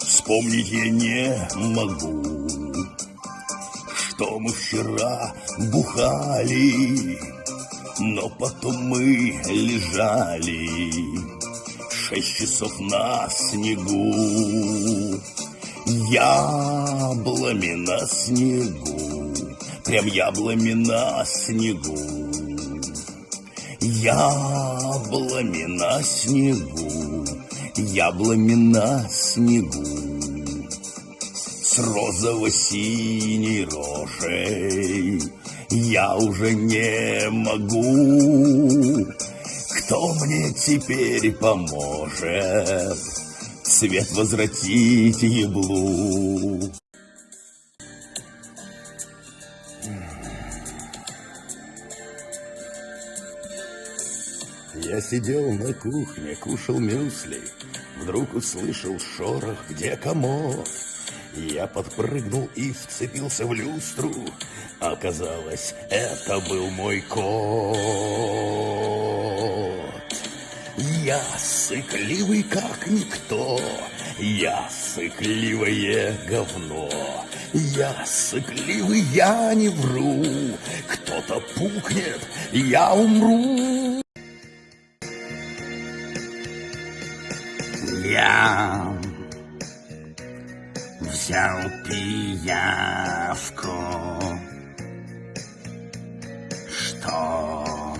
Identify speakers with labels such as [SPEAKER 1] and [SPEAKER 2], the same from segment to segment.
[SPEAKER 1] Вспомнить я не могу, что мы вчера бухали, но потом мы лежали шесть часов на снегу. Яблами на снегу, прям яблами на снегу. Яблами на снегу, яблами на снегу с розово-синей рожей я уже не могу. Кто мне теперь поможет цвет возвратить еблу? Я сидел на кухне, кушал мюсли, Вдруг услышал шорох, где комод. Я подпрыгнул и вцепился в люстру. Оказалось, это был мой кот. Я сыкливый, как никто. Я сыкливое говно. Я сыкливый, я не вру. Кто-то пукнет, я умру. Я взял пиявку, чтоб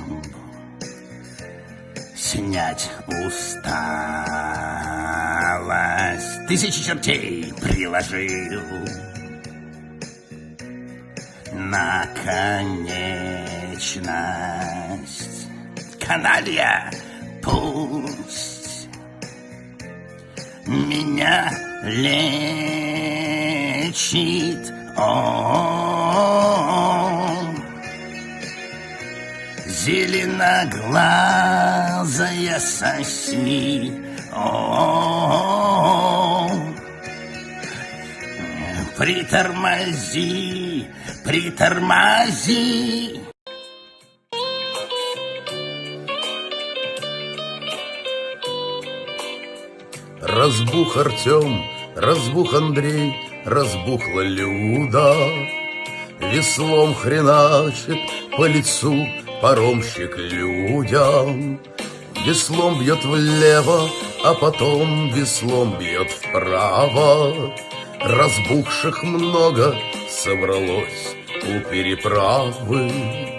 [SPEAKER 1] снять усталость. Тысячи чертей приложил на конечность. Каналья, пусть меня лечит он. Зеленоглазая соси, он. Притормози, притормози.
[SPEAKER 2] Разбух Артем, разбух Андрей, разбухла Люда. Веслом хреначит по лицу паромщик людям. Веслом бьет влево, а потом веслом бьет вправо. Разбухших много собралось у переправы.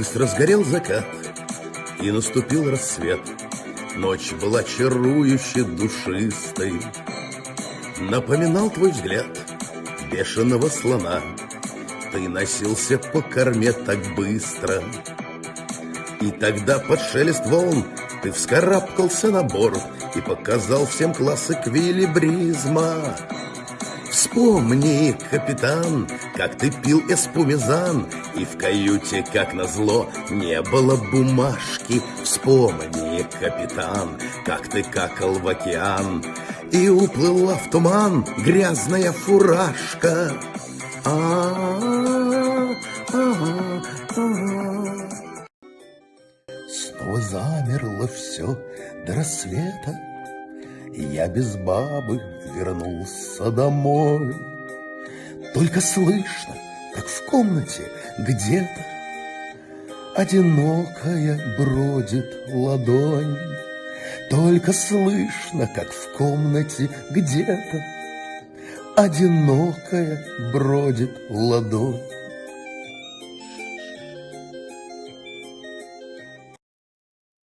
[SPEAKER 1] Быстро сгорел закат, и наступил рассвет. Ночь была чарующе душистой. Напоминал твой взгляд бешеного слона. Ты носился по корме так быстро. И тогда под шелест волн ты вскарабкался на борт И показал всем класс эквилибризма. Вспомни, капитан, как ты пил эспумизан, И в каюте, как назло, не было бумажки. Вспомни, капитан, как ты какал в океан, И уплыла в туман грязная фуражка. А-а-а, а-а-а. Снова замерло все до рассвета, я без бабы вернулся домой. Только слышно, как в комнате где-то Одинокая бродит ладонь. Только слышно, как в комнате где-то Одинокая бродит ладонь.